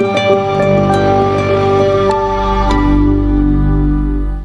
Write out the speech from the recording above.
oh